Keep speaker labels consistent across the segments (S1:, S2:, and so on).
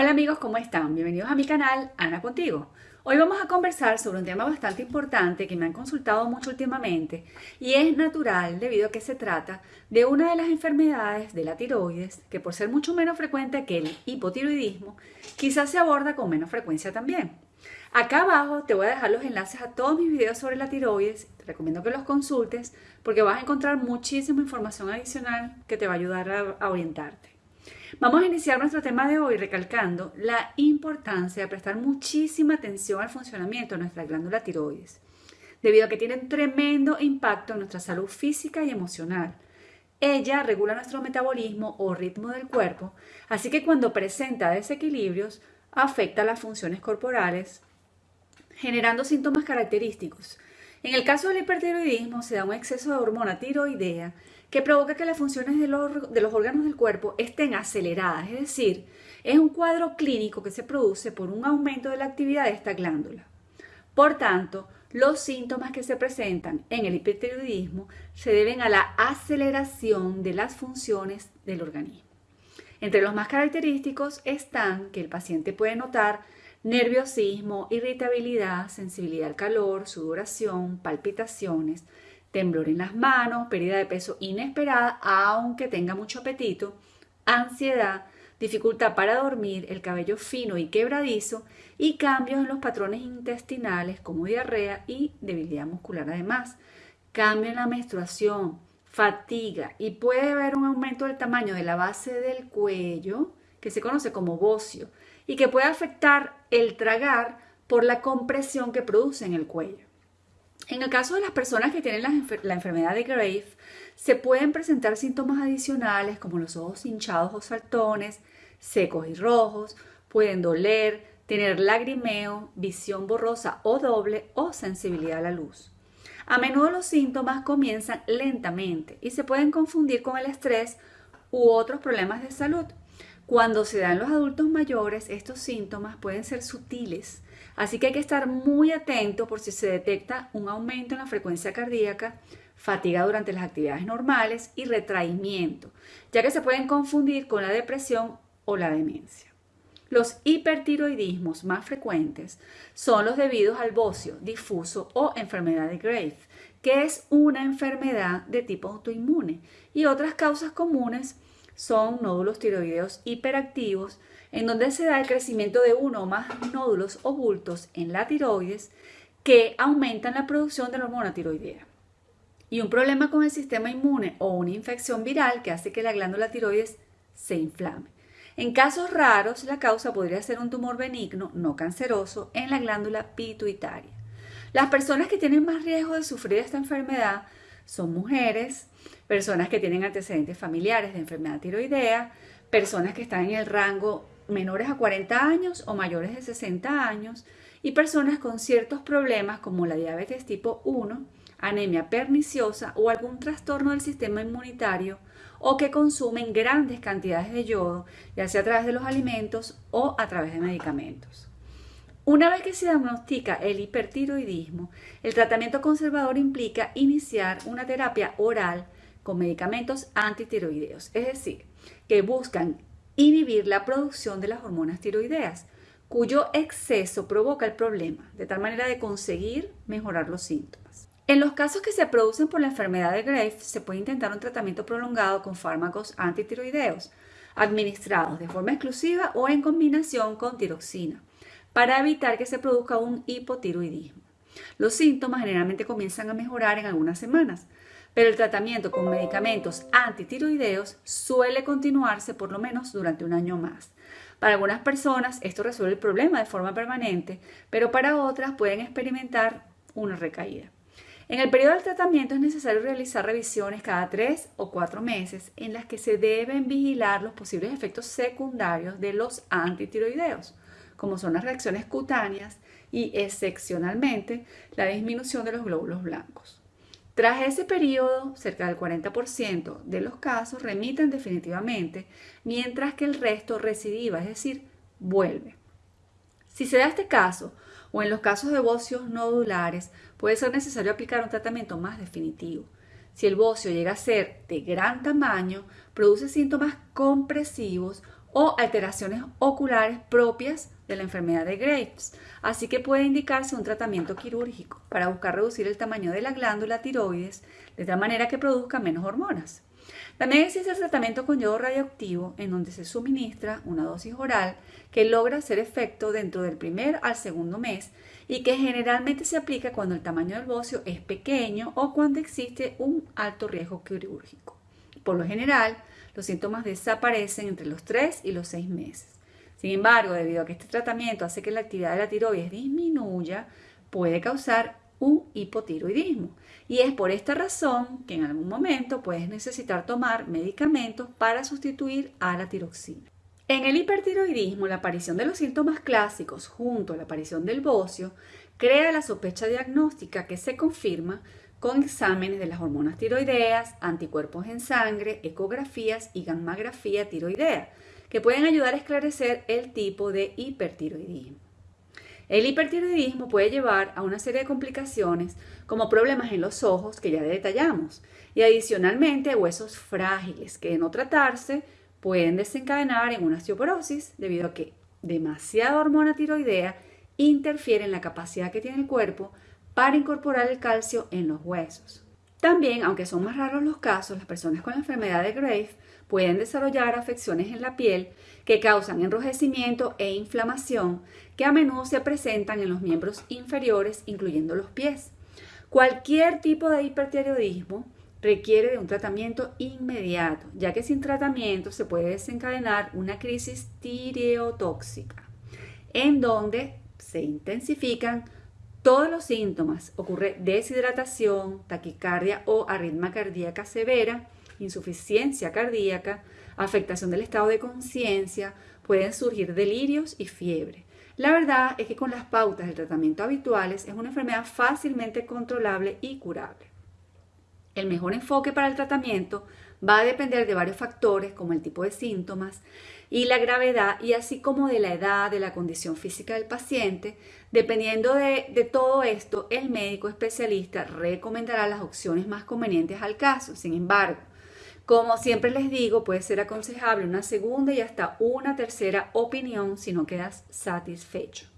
S1: Hola amigos, ¿cómo están? Bienvenidos a mi canal Ana Contigo. Hoy vamos a conversar sobre un tema bastante importante que me han consultado mucho últimamente y es natural debido a que se trata de una de las enfermedades de la tiroides que por ser mucho menos frecuente que el hipotiroidismo quizás se aborda con menos frecuencia también. Acá abajo te voy a dejar los enlaces a todos mis videos sobre la tiroides, te recomiendo que los consultes porque vas a encontrar muchísima información adicional que te va a ayudar a, orientarte. Vamos a iniciar nuestro tema de hoy recalcando la importancia de prestar muchísima atención al funcionamiento de nuestra glándula tiroides, debido a que tiene un tremendo impacto en nuestra salud física y emocional. Ella regula nuestro metabolismo o ritmo del cuerpo, así que cuando presenta desequilibrios, afecta las funciones corporales, generando síntomas característicos. En el caso del hipertiroidismo se da un exceso de hormona tiroidea que provoca que las funciones de los, de los órganos del cuerpo estén aceleradas, es decir, es un cuadro clínico que se produce por un aumento de la actividad de esta glándula. Por tanto, los síntomas que se presentan en el hipertiroidismo se deben a la aceleración de las funciones del organismo. Entre los más característicos están que el paciente puede notar nerviosismo, irritabilidad, sensibilidad al calor, sudoración, palpitaciones, temblor en las manos, pérdida de peso inesperada, aunque tenga mucho apetito, ansiedad, dificultad para dormir, el cabello fino y quebradizo y cambios en los patrones intestinales como diarrea y debilidad muscular además. Cambio en la menstruación, fatiga y puede haber un aumento del tamaño de la base del cuello, que se conoce como bocio, y que puede afectar el tragar por la compresión que produce en el cuello. En el caso de las personas que tienen la, enfermedad de Grave, se pueden presentar síntomas adicionales como los ojos hinchados o saltones, secos y rojos, pueden doler, tener lagrimeo, visión borrosa o doble o sensibilidad a la luz. A menudo los síntomas comienzan lentamente y se pueden confundir con el estrés u otros problemas de salud. Cuando se dan los adultos mayores, estos síntomas pueden ser sutiles, Así que hay que estar muy atento por si se detecta un aumento en la frecuencia cardíaca, fatiga durante las actividades normales y retraimiento, ya que se pueden confundir con la depresión o la demencia. Los hipertiroidismos más frecuentes son los debidos al bocio difuso o enfermedad de Graves, que es una enfermedad de tipo autoinmune, y otras causas comunes son nódulos tiroideos hiperactivos, en donde se da el crecimiento de uno o más nódulos o bultos en la tiroides que aumentan la producción de la hormona tiroidea. Y un problema con el sistema inmune o una infección viral que hace que la glándula tiroides se inflame. En casos raros, la causa podría ser un tumor benigno no canceroso en la glándula pituitaria. Las personas que tienen más riesgo de sufrir esta enfermedad son mujeres, personas que tienen antecedentes familiares de enfermedad tiroidea, personas que están en el rango menores a 40 años o mayores de 60 años y personas con ciertos problemas como la diabetes tipo 1, anemia perniciosa o algún trastorno del sistema inmunitario o que consumen grandes cantidades de yodo, ya sea a través de los alimentos o a través de medicamentos. Una vez que se diagnostica el hipertiroidismo, el tratamiento conservador implica iniciar una terapia oral con medicamentos antitiroideos, es decir, que buscan inhibir la producción de las hormonas tiroideas, cuyo exceso provoca el problema, de tal manera de conseguir mejorar los síntomas. En los casos que se producen por la enfermedad de Graves, se puede intentar un tratamiento prolongado con fármacos antitiroideos, administrados de forma exclusiva o en combinación con tiroxina, para evitar que se produzca un hipotiroidismo. Los síntomas generalmente comienzan a mejorar en algunas semanas, pero el tratamiento con medicamentos antitiroideos suele continuarse por lo menos durante un año más. Para algunas personas esto resuelve el problema de forma permanente, pero para otras pueden experimentar una recaída. En el periodo del tratamiento es necesario realizar revisiones cada tres o cuatro meses en las que se deben vigilar los posibles efectos secundarios de los antitiroideos, como son las reacciones cutáneas y excepcionalmente la disminución de los glóbulos blancos. Tras ese periodo, cerca del 40% de los casos remiten definitivamente, mientras que el resto recidiva, es decir, vuelve. Si se da este caso, o en los casos de bocios nodulares, puede ser necesario aplicar un tratamiento más definitivo. Si el bocio llega a ser de gran tamaño, produce síntomas compresivos o alteraciones oculares propias de la enfermedad de Graves, así que puede indicarse un tratamiento quirúrgico para buscar reducir el tamaño de la glándula tiroides de tal manera que produzca menos hormonas. También existe el tratamiento con yodo radioactivo en donde se suministra una dosis oral que logra hacer efecto dentro del primer al segundo mes y que generalmente se aplica cuando el tamaño del bocio es pequeño o cuando existe un alto riesgo quirúrgico. Por lo general, los síntomas desaparecen entre los 3 y los 6 meses. Sin embargo, debido a que este tratamiento hace que la actividad de la tiroides disminuya, puede causar un hipotiroidismo. Y es por esta razón que en algún momento puedes necesitar tomar medicamentos para sustituir a la tiroxina. En el hipertiroidismo, la aparición de los síntomas clásicos junto a la aparición del bocio crea la sospecha diagnóstica que se confirma con exámenes de las hormonas tiroideas, anticuerpos en sangre, ecografías y gammagrafía tiroidea, que pueden ayudar a esclarecer el tipo de hipertiroidismo. El hipertiroidismo puede llevar a una serie de complicaciones como problemas en los ojos que ya detallamos y adicionalmente huesos frágiles que de no tratarse pueden desencadenar en una osteoporosis debido a que demasiada hormona tiroidea interfiere en la capacidad que tiene el cuerpo para incorporar el calcio en los huesos. También, aunque son más raros los casos, las personas con la enfermedad de Graves pueden desarrollar afecciones en la piel que causan enrojecimiento e inflamación que a menudo se presentan en los miembros inferiores, incluyendo los pies. Cualquier tipo de hipertiroidismo requiere de un tratamiento inmediato, ya que sin tratamiento se puede desencadenar una crisis tireotóxica, en donde se intensifican todos los síntomas, ocurre deshidratación, taquicardia o arritmia cardíaca severa, insuficiencia cardíaca, afectación del estado de conciencia, pueden surgir delirios y fiebre. La verdad es que con las pautas de tratamiento habituales es una enfermedad fácilmente controlable y curable. El mejor enfoque para el tratamiento va a depender de varios factores como el tipo de síntomas y la gravedad y así como de la edad, de la condición física del paciente. Dependiendo de, de, todo esto, el médico especialista recomendará las opciones más convenientes al caso. Sin embargo, como siempre les digo, puede ser aconsejable una segunda y hasta una tercera opinión si no quedas satisfecho.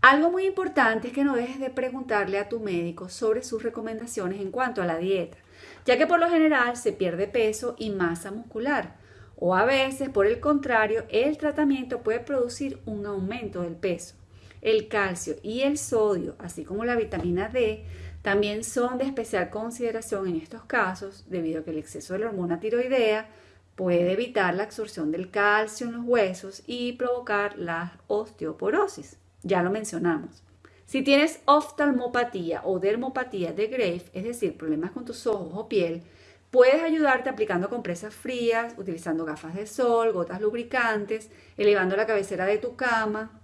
S1: Algo muy importante es que no dejes de preguntarle a tu médico sobre sus recomendaciones en cuanto a la dieta, ya que por lo general se pierde peso y masa muscular, o a veces, por el contrario, el tratamiento puede producir un aumento del peso. El calcio y el sodio, así como la vitamina D, también son de especial consideración en estos casos, debido a que el exceso de la hormona tiroidea puede evitar la absorción del calcio en los huesos y provocar la osteoporosis. Ya lo mencionamos. Si tienes oftalmopatía o dermopatía de Grave, es decir, problemas con tus ojos o piel, puedes ayudarte aplicando compresas frías, utilizando gafas de sol, gotas lubricantes, elevando la cabecera de tu cama,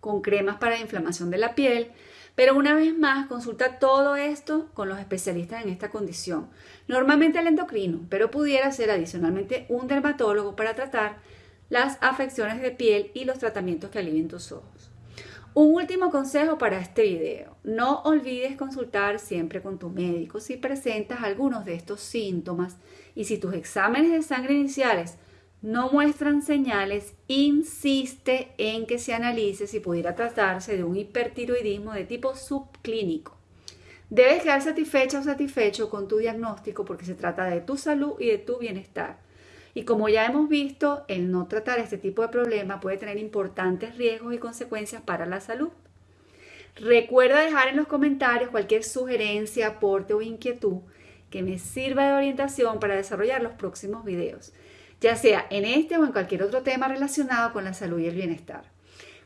S1: con cremas para la inflamación de la piel. Pero una vez más, consulta todo esto con los especialistas en esta condición. Normalmente el endocrino, pero pudiera ser adicionalmente un dermatólogo para tratar las afecciones de piel y los tratamientos que alivien tus ojos. Un último consejo para este video. No olvides consultar siempre con tu médico si presentas algunos de estos síntomas y si tus exámenes de sangre iniciales no muestran señales, insiste en que se analice si pudiera tratarse de un hipertiroidismo de tipo subclínico. Debes quedar satisfecha o satisfecho con tu diagnóstico porque se trata de tu salud y de tu bienestar. Y como ya hemos visto, el no tratar este tipo de problema puede tener importantes riesgos y consecuencias para la salud. Recuerda dejar en los comentarios cualquier sugerencia, aporte o inquietud que me sirva de orientación para desarrollar los próximos videos, ya sea en este o en cualquier otro tema relacionado con la salud y el bienestar.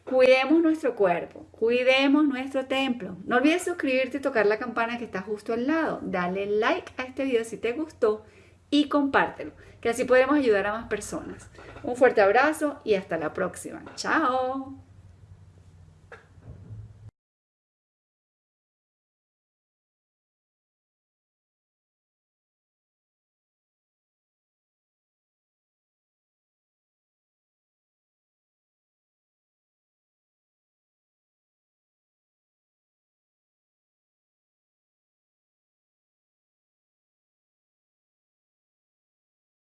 S1: Cuidemos nuestro cuerpo, cuidemos nuestro templo. No olvides suscribirte y tocar la campana que está justo al lado. Dale like a este video si te gustó y compártelo, que así podemos ayudar a más personas. Un fuerte abrazo y hasta la próxima. Chao.